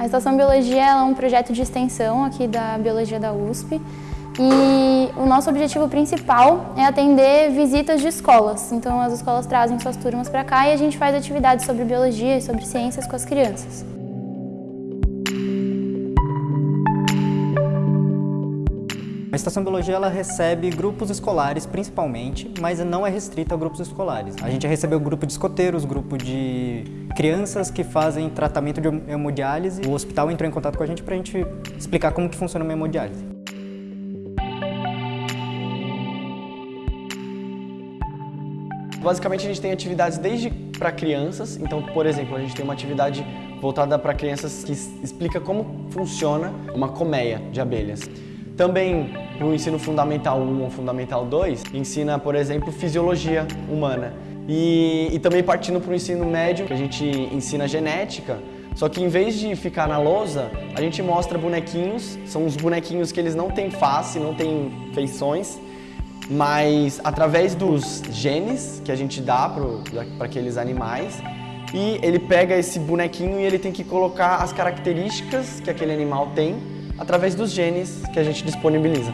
A Estação Biologia é um projeto de extensão aqui da Biologia da USP e o nosso objetivo principal é atender visitas de escolas. Então as escolas trazem suas turmas para cá e a gente faz atividades sobre biologia e sobre ciências com as crianças. A Estação Biologia ela recebe grupos escolares principalmente, mas não é restrita a grupos escolares. A gente recebeu grupo de escoteiros, grupo de crianças que fazem tratamento de hemodiálise. O hospital entrou em contato com a gente para a gente explicar como que funciona uma hemodiálise. Basicamente a gente tem atividades desde para crianças, então por exemplo a gente tem uma atividade voltada para crianças que explica como funciona uma colmeia de abelhas. Também no ensino fundamental 1 ou fundamental 2, ensina, por exemplo, fisiologia humana. E, e também partindo para o ensino médio, a gente ensina genética, só que em vez de ficar na lousa, a gente mostra bonequinhos, são os bonequinhos que eles não têm face, não têm feições, mas através dos genes que a gente dá para aqueles animais, e ele pega esse bonequinho e ele tem que colocar as características que aquele animal tem através dos genes que a gente disponibiliza.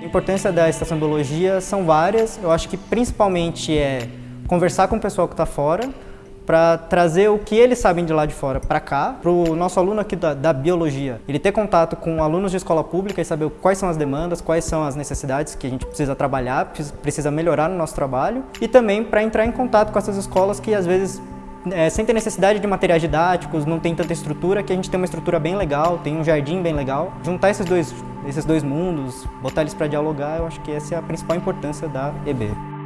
A importância da estação biologia são várias, eu acho que principalmente é conversar com o pessoal que está fora, para trazer o que eles sabem de lá de fora para cá, para o nosso aluno aqui da, da, biologia, ele ter contato com alunos de escola pública e saber quais são as demandas, quais são as necessidades que a gente precisa trabalhar, precisa melhorar no nosso trabalho, e também para entrar em contato com essas escolas que às vezes é, sem ter necessidade de materiais didáticos, não tem tanta estrutura, que a gente tem uma estrutura bem legal, tem um jardim bem legal. Juntar esses dois, esses dois mundos, botar eles para dialogar, eu acho que essa é a principal importância da EB.